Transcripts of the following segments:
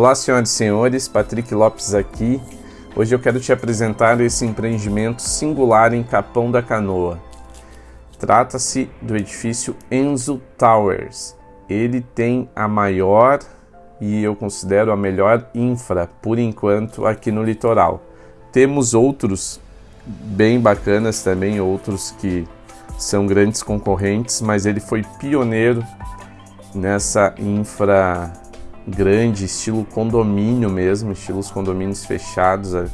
Olá, senhoras e senhores, Patrick Lopes aqui. Hoje eu quero te apresentar esse empreendimento singular em Capão da Canoa. Trata-se do edifício Enzo Towers. Ele tem a maior e eu considero a melhor infra, por enquanto, aqui no litoral. Temos outros bem bacanas também, outros que são grandes concorrentes, mas ele foi pioneiro nessa infra grande, estilo condomínio mesmo, estilos condomínios fechados. É.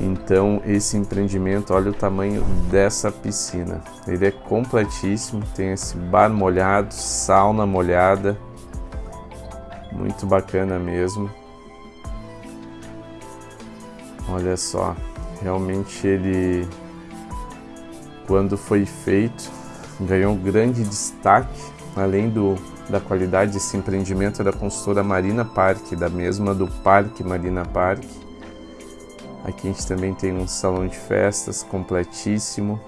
Então esse empreendimento, olha o tamanho dessa piscina. Ele é completíssimo, tem esse bar molhado, sauna molhada, muito bacana mesmo. Olha só, realmente ele, quando foi feito, ganhou um grande destaque, além do da qualidade desse empreendimento da consultora Marina Park, da mesma do Parque Marina Park. Aqui a gente também tem um salão de festas completíssimo.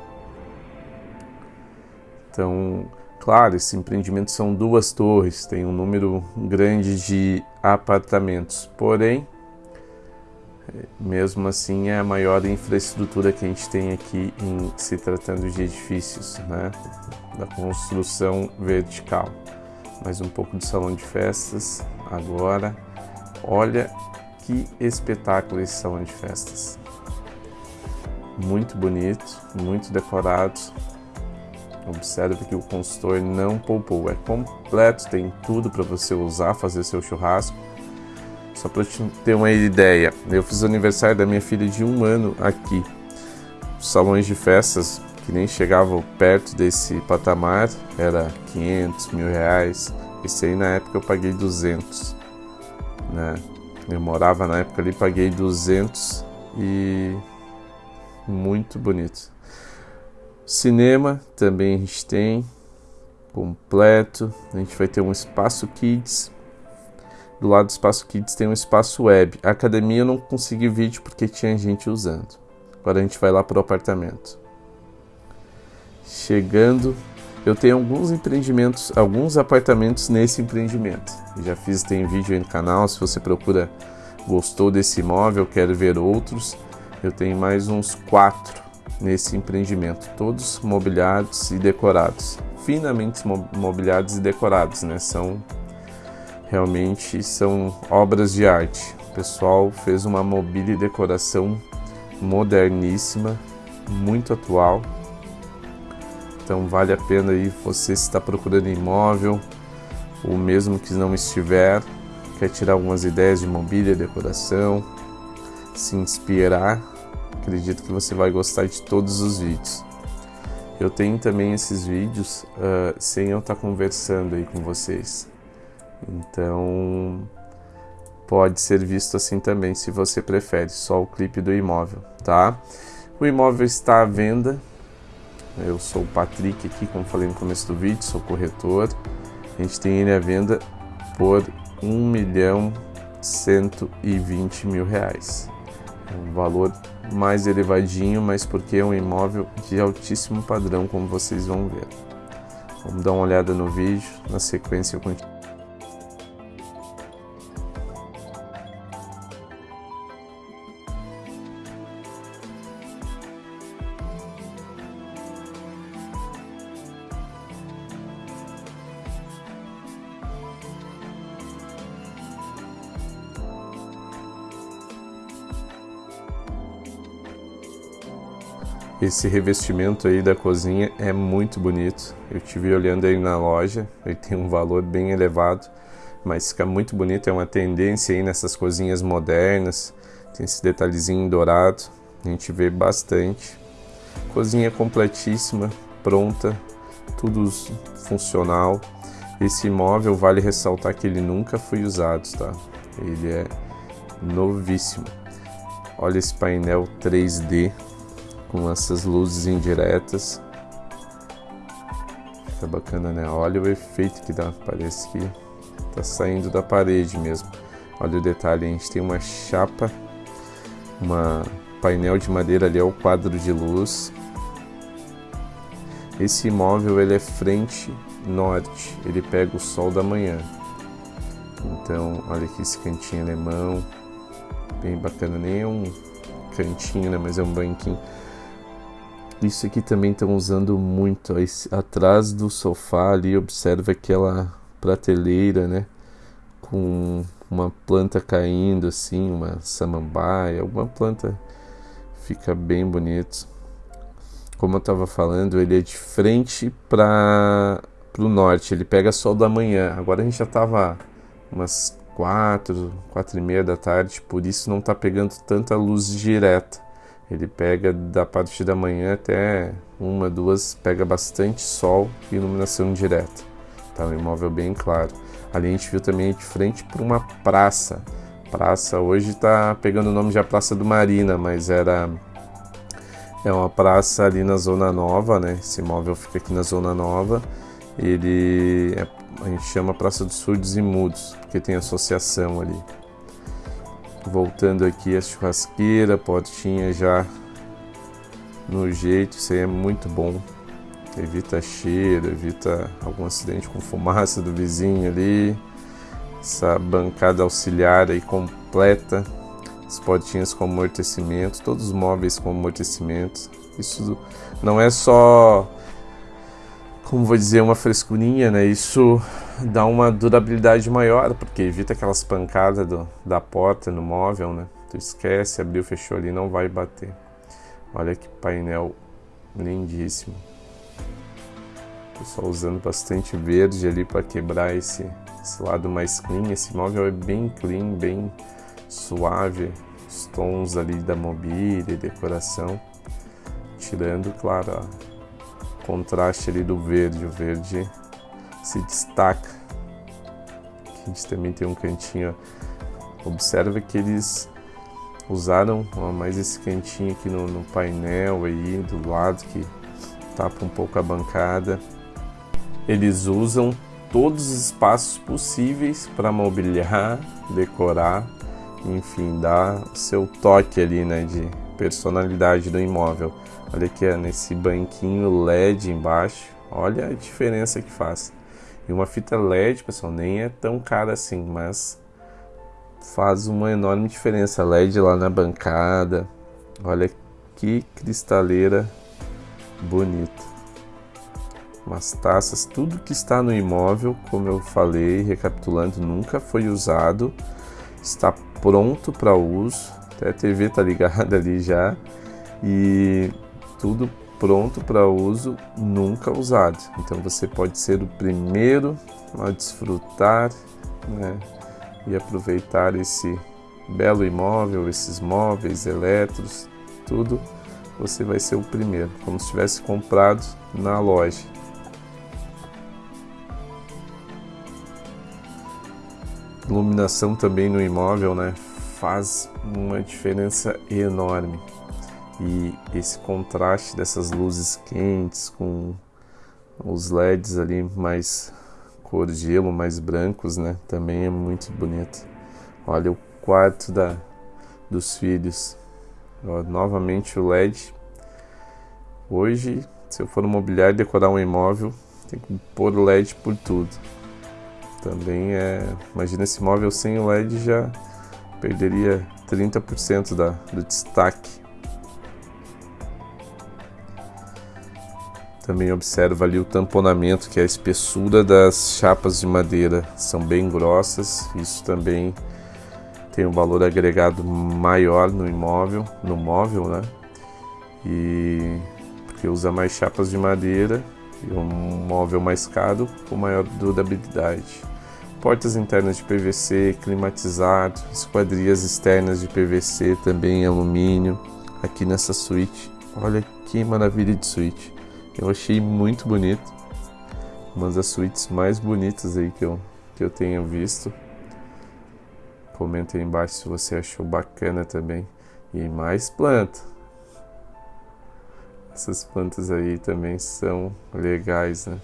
Então, claro, esse empreendimento são duas torres, tem um número grande de apartamentos, porém, mesmo assim é a maior infraestrutura que a gente tem aqui em se tratando de edifícios, né, da construção vertical mais um pouco de salão de festas agora. Olha que espetáculo esse salão de festas. Muito bonito, muito decorado. Observe que o consultor não poupou, é completo, tem tudo para você usar, fazer seu churrasco. Só para te ter uma ideia, eu fiz o aniversário da minha filha de um ano aqui. Os salões de festas que nem chegavam perto desse patamar, era 500 mil reais. Esse aí na época eu paguei 200, né? Eu morava na época ali, paguei 200 e muito bonito. Cinema também a gente tem completo. A gente vai ter um espaço kids. Do lado do espaço kids tem um espaço web. A academia eu não consegui vídeo porque tinha gente usando. Agora a gente vai lá pro apartamento. Chegando, eu tenho alguns empreendimentos, alguns apartamentos nesse empreendimento. Já fiz, tem vídeo aí no canal, se você procura, gostou desse imóvel, quer ver outros, eu tenho mais uns quatro nesse empreendimento, todos mobiliados e decorados, finamente mobiliados e decorados, né? São realmente são obras de arte. O pessoal fez uma mobília e decoração moderníssima, muito atual então vale a pena aí você está procurando imóvel, ou mesmo que não estiver, quer tirar algumas ideias de mobília, decoração, se inspirar, acredito que você vai gostar de todos os vídeos. Eu tenho também esses vídeos uh, sem eu estar conversando aí com vocês. Então pode ser visto assim também, se você prefere, só o clipe do imóvel, tá? O imóvel está à venda eu sou o Patrick aqui, como falei no começo do vídeo, sou corretor. A gente tem ele à venda por 1 milhão 120 mil reais. É um valor mais elevadinho, mas porque é um imóvel de altíssimo padrão, como vocês vão ver. Vamos dar uma olhada no vídeo, na sequência eu continuo. Esse revestimento aí da cozinha é muito bonito. Eu tive olhando aí na loja, ele tem um valor bem elevado, mas fica muito bonito. É uma tendência aí nessas cozinhas modernas. Tem esse detalhezinho dourado, a gente vê bastante. Cozinha completíssima, pronta, tudo funcional. Esse imóvel vale ressaltar que ele nunca foi usado, tá? Ele é novíssimo. Olha esse painel 3D com essas luzes indiretas. Fica bacana, né? Olha o efeito que dá, parece que tá saindo da parede mesmo. Olha o detalhe, a gente tem uma chapa, uma painel de madeira ali é o quadro de luz. Esse imóvel ele é frente norte, ele pega o sol da manhã. Então, olha aqui esse cantinho alemão, bem bacana, nem é um cantinho, né, mas é um banquinho. Isso aqui também estão usando muito, esse, atrás do sofá ali, observa aquela prateleira, né, com uma planta caindo assim, uma samambaia, alguma planta fica bem bonito. Como eu estava falando, ele é de frente para o norte, ele pega sol da manhã. Agora a gente já estava umas quatro, quatro e meia da tarde, por isso não está pegando tanta luz direta. Ele pega da parte da manhã até uma, duas, pega bastante sol e iluminação direta. Tá um imóvel bem claro. Ali a gente viu também de frente para uma praça. Praça hoje está pegando o nome de a Praça do Marina, mas era é uma praça ali na Zona Nova, né? Esse imóvel fica aqui na Zona Nova. Ele é, a gente chama Praça dos Surdos e Mudos, porque tem associação ali. Voltando aqui a churrasqueira, portinha já no jeito, isso aí é muito bom evita cheiro, evita algum acidente com fumaça do vizinho ali. Essa bancada auxiliar aí completa, as portinhas com amortecimento, todos os móveis com amortecimento. Isso não é só, como vou dizer, uma frescurinha, né? Isso dá uma durabilidade maior, porque evita aquelas pancadas do, da porta no móvel, né? Tu esquece, abriu, fechou ali, não vai bater. Olha que painel lindíssimo. Pessoal usando bastante verde ali para quebrar esse, esse lado mais clean. Esse móvel é bem clean, bem suave. Os tons ali da mobília e decoração. Tirando, claro, o contraste ali do verde. O verde se destaca. Aqui a gente também tem um cantinho. Observa que eles usaram mais esse cantinho aqui no, no painel aí do lado que tapa um pouco a bancada. Eles usam todos os espaços possíveis para mobiliar, decorar, enfim, dar seu toque ali, né, de personalidade do imóvel. Olha aqui ó, nesse banquinho LED embaixo, olha a diferença que faz. E uma fita LED, pessoal, nem é tão cara assim, mas faz uma enorme diferença. LED lá na bancada, olha que cristaleira bonita. Umas taças, tudo que está no imóvel, como eu falei, recapitulando, nunca foi usado, está pronto para uso, até a TV está ligada ali já. E tudo pronto para uso, nunca usado. Então você pode ser o primeiro a desfrutar né, e aproveitar esse belo imóvel, esses móveis, eletros, tudo. Você vai ser o primeiro, como se tivesse comprado na loja. iluminação também no imóvel, né, faz uma diferença enorme. E esse contraste dessas luzes quentes com os LEDs ali mais cor gelo, mais brancos, né, também é muito bonito. Olha o quarto da dos filhos. Ó, novamente o LED. Hoje, se eu for no mobiliário decorar um imóvel, tem que pôr o LED por tudo. Também é. Imagina esse móvel sem o LED já perderia 30% da, do destaque. Também observa ali o tamponamento, que é a espessura das chapas de madeira. São bem grossas, isso também tem um valor agregado maior no imóvel, no móvel, né? E porque usa mais chapas de madeira e um móvel mais caro com maior durabilidade portas internas de PVC, climatizado, esquadrias externas de PVC também alumínio. Aqui nessa suíte, olha que maravilha de suíte. Eu achei muito bonito. Uma das suítes mais bonitas aí que eu, que eu tenho visto. Comenta aí embaixo se você achou bacana também. E mais planta. Essas plantas aí também são legais, né?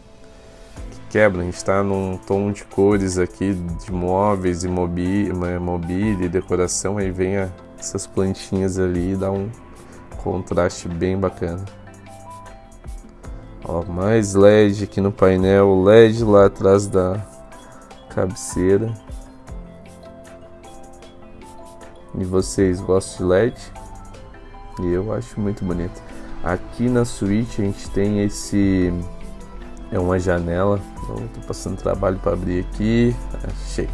quebra. A gente está num tom de cores aqui de móveis e mobília, mobília e decoração. Aí vem a, essas plantinhas ali e dá um contraste bem bacana. Ó, mais LED aqui no painel, LED lá atrás da cabeceira. E vocês gostam de LED? E eu acho muito bonito. Aqui na suíte a gente tem esse é uma janela. Estou passando trabalho para abrir aqui. Achei.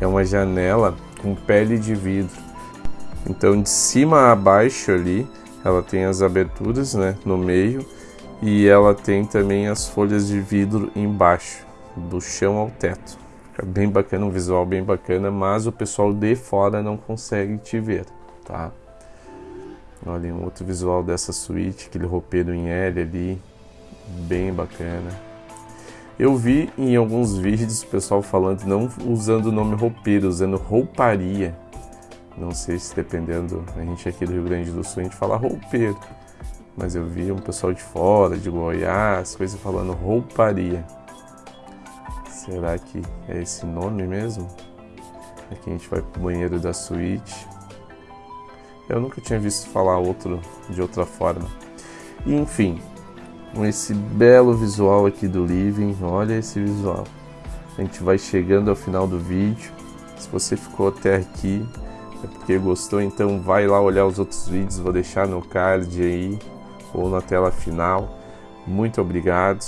É uma janela com pele de vidro. Então de cima a baixo ali, ela tem as aberturas, né, no meio e ela tem também as folhas de vidro embaixo, do chão ao teto. Fica bem bacana, um visual bem bacana, mas o pessoal de fora não consegue te ver, tá? Olha, um outro visual dessa suíte, aquele roupeiro em L ali, bem bacana. Eu vi em alguns vídeos o pessoal falando, não usando o nome roupeiro, usando rouparia. Não sei se dependendo, a gente aqui do Rio Grande do Sul, a gente fala roupeiro. Mas eu vi um pessoal de fora, de Goiás, coisa falando rouparia. Será que é esse nome mesmo? Aqui a gente vai pro banheiro da suíte. Eu nunca tinha visto falar outro de outra forma. E, enfim, com esse belo visual aqui do living, olha esse visual. A gente vai chegando ao final do vídeo. Se você ficou até aqui, é porque gostou, então vai lá olhar os outros vídeos, vou deixar no card aí ou na tela final. Muito obrigado.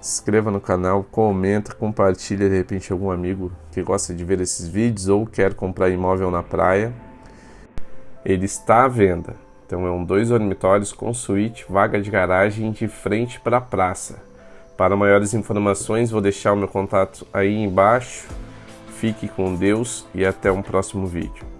Se inscreva no canal, comenta, compartilha de repente algum amigo que gosta de ver esses vídeos ou quer comprar imóvel na praia ele está à venda. Então é um dois dormitórios com suíte, vaga de garagem de frente para a praça. Para maiores informações vou deixar o meu contato aí embaixo. Fique com Deus e até um próximo vídeo.